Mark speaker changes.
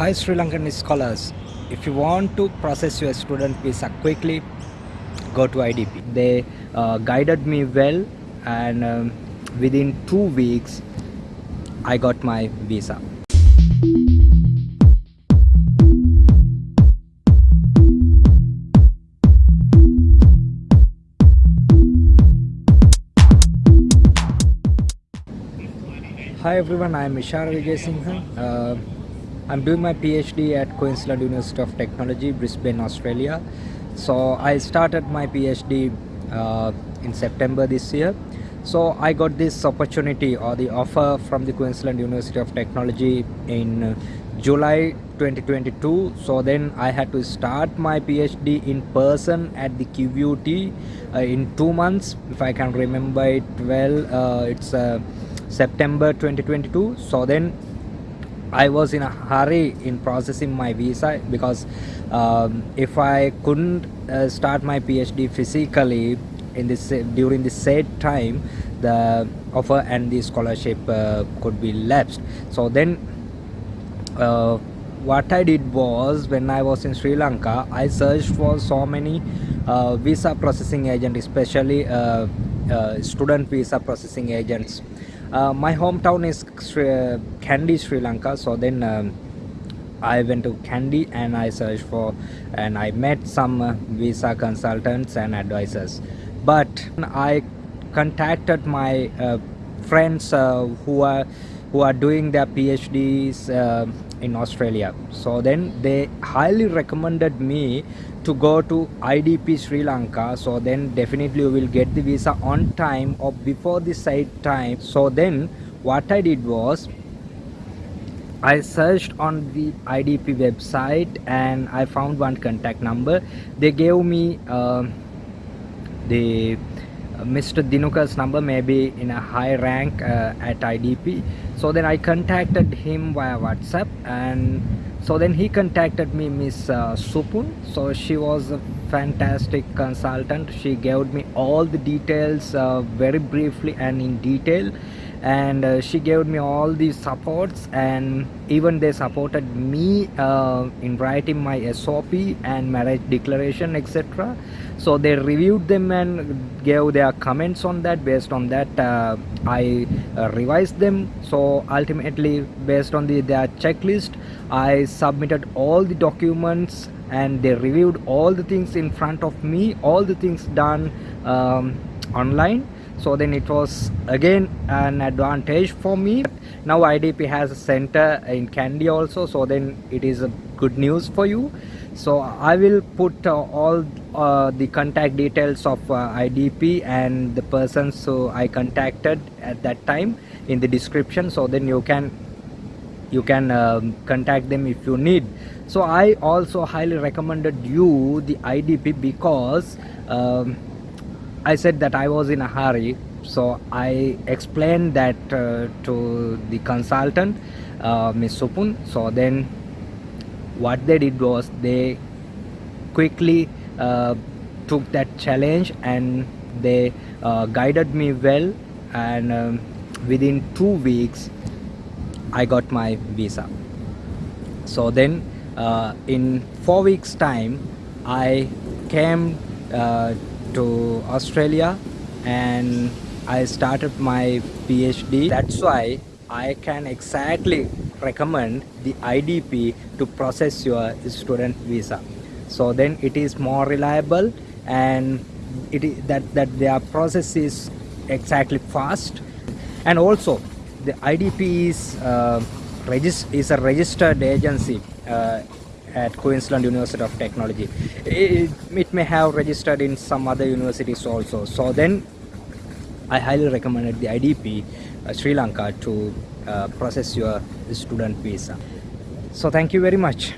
Speaker 1: Hi Sri Lankan scholars. If you want to process your student visa quickly, go to IDP. They uh, guided me well and um, within two weeks I got my visa. Hi everyone, I am Ishar Vijay Singhan. Uh, I'm doing my PhD at Queensland University of Technology, Brisbane, Australia. So I started my PhD uh, in September this year. So I got this opportunity or the offer from the Queensland University of Technology in July 2022. So then I had to start my PhD in person at the QUT uh, in two months. If I can remember it well, uh, it's uh, September 2022. So then I was in a hurry in processing my visa because um, if I couldn't uh, start my PhD physically in this during the said time, the offer and the scholarship uh, could be lapsed. So then, uh, what I did was when I was in Sri Lanka, I searched for so many uh, visa processing agents, especially uh, student visa processing agents uh, my hometown is Sri, Kandy, Sri Lanka. So then um, I went to Kandy and I searched for and I met some uh, visa consultants and advisors. But I contacted my uh, friends uh, who are who are doing their PhDs uh, in Australia. So then they highly recommended me to go to IDP Sri Lanka. So then definitely you will get the visa on time or before the site time. So then what I did was I searched on the IDP website and I found one contact number. They gave me uh, the Mr. Dinuka's number maybe in a high rank uh, at IDP so then I contacted him via WhatsApp and so then he contacted me miss uh, supun. So she was a fantastic consultant. She gave me all the details uh, very briefly and in detail and uh, she gave me all the supports and even they supported me uh, in writing my SOP and marriage declaration etc so they reviewed them and gave their comments on that. Based on that uh, I uh, revised them. So ultimately based on the their checklist I submitted all the documents and they reviewed all the things in front of me all the things done um, online so then it was again an advantage for me. Now idp has a center in kandy also so then it is a good news for you. So i will put uh, all uh, the contact details of uh, idp and the persons so i contacted at that time in the description. So then you can you can um, contact them if you need. So i also highly recommended you the idp because um, I said that I was in a hurry so I explained that uh, to the consultant uh, Ms. Supun so then what they did was they quickly uh, took that challenge and they uh, guided me well and um, within two weeks I got my visa so then uh, in four weeks time I came uh, to Australia and I started my PhD that's why I can exactly recommend the IDP to process your student visa. So then it is more reliable and it is that that their process is exactly fast. And also the IDP is uh, is a registered agency. Uh, at Queensland University of Technology. It, it, may have registered in some other universities also. So then I highly recommended the IDP uh, Sri Lanka to uh, process your student visa. So thank you very much.